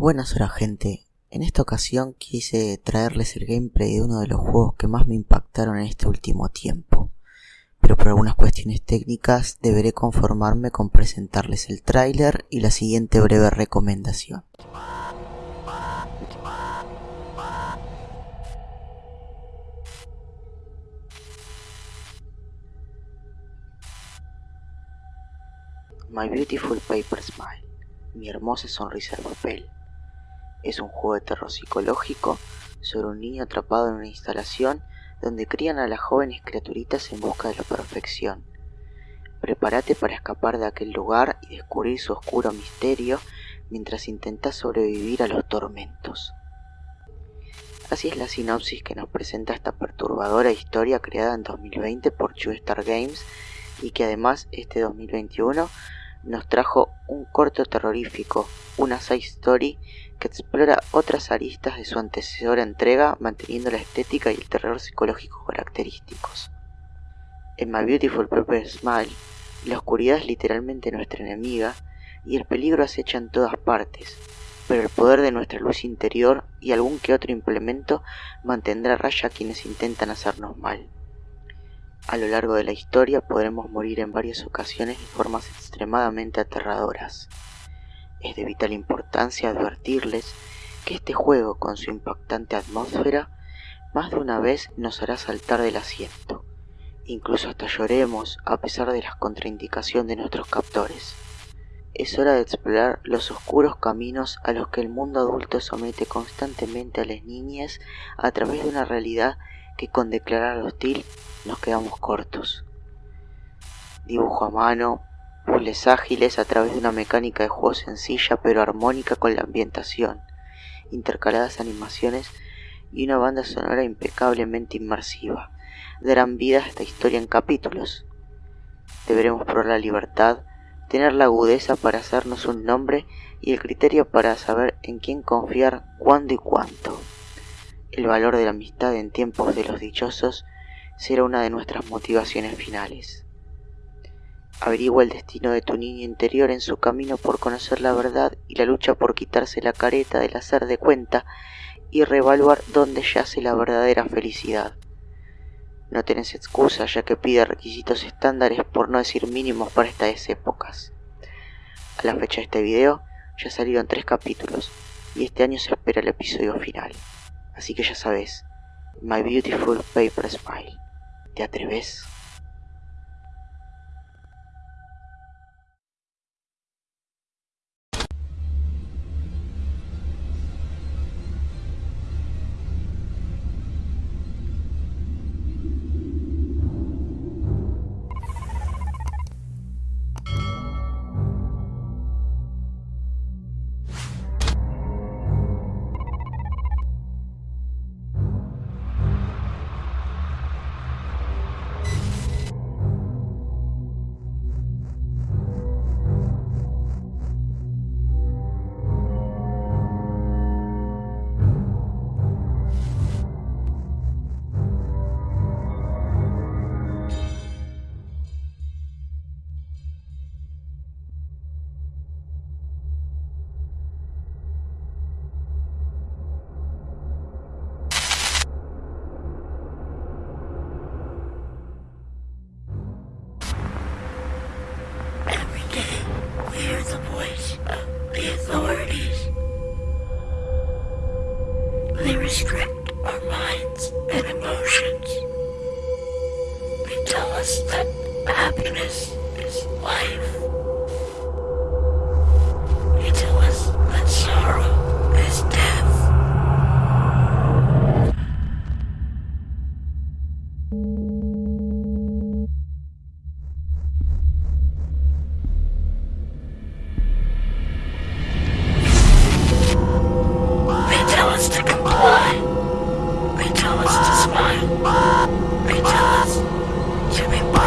Buenas horas gente, en esta ocasión quise traerles el gameplay de uno de los juegos que más me impactaron en este último tiempo, pero por algunas cuestiones técnicas deberé conformarme con presentarles el tráiler y la siguiente breve recomendación. My Beautiful Paper Smile, mi hermosa sonrisa de papel. Es un juego de terror psicológico sobre un niño atrapado en una instalación donde crían a las jóvenes criaturitas en busca de la perfección. Prepárate para escapar de aquel lugar y descubrir su oscuro misterio mientras intentas sobrevivir a los tormentos. Así es la sinopsis que nos presenta esta perturbadora historia creada en 2020 por True Star Games y que además este 2021 nos trajo un corto terrorífico, una side story que explora otras aristas de su antecesora entrega manteniendo la estética y el terror psicológico característicos. En My Beautiful Purple Smile, la oscuridad es literalmente nuestra enemiga y el peligro acecha en todas partes, pero el poder de nuestra luz interior y algún que otro implemento mantendrá raya a quienes intentan hacernos mal. A lo largo de la historia podremos morir en varias ocasiones de formas extremadamente aterradoras. Es de vital importancia advertirles que este juego con su impactante atmósfera más de una vez nos hará saltar del asiento, incluso hasta lloremos a pesar de las contraindicaciones de nuestros captores. Es hora de explorar los oscuros caminos a los que el mundo adulto somete constantemente a las niñas a través de una realidad que con declarar hostil nos quedamos cortos. Dibujo a mano, puzzles ágiles a través de una mecánica de juego sencilla pero armónica con la ambientación, intercaladas animaciones y una banda sonora impecablemente inmersiva, darán vida a esta historia en capítulos. Deberemos probar la libertad, tener la agudeza para hacernos un nombre y el criterio para saber en quién confiar, cuándo y cuánto. El valor de la amistad en tiempos de los dichosos será una de nuestras motivaciones finales. Averigua el destino de tu niño interior en su camino por conocer la verdad y la lucha por quitarse la careta del hacer de cuenta y reevaluar dónde yace la verdadera felicidad. No tenés excusa ya que pide requisitos estándares por no decir mínimos para estas épocas. A la fecha de este video ya salieron tres capítulos y este año se espera el episodio final. Así que ya sabes, My Beautiful Paper Smile. ¿Te atreves? Hear the voice of the authorities. They restrict our minds and emotions. They tell us that happiness is life. Angels, you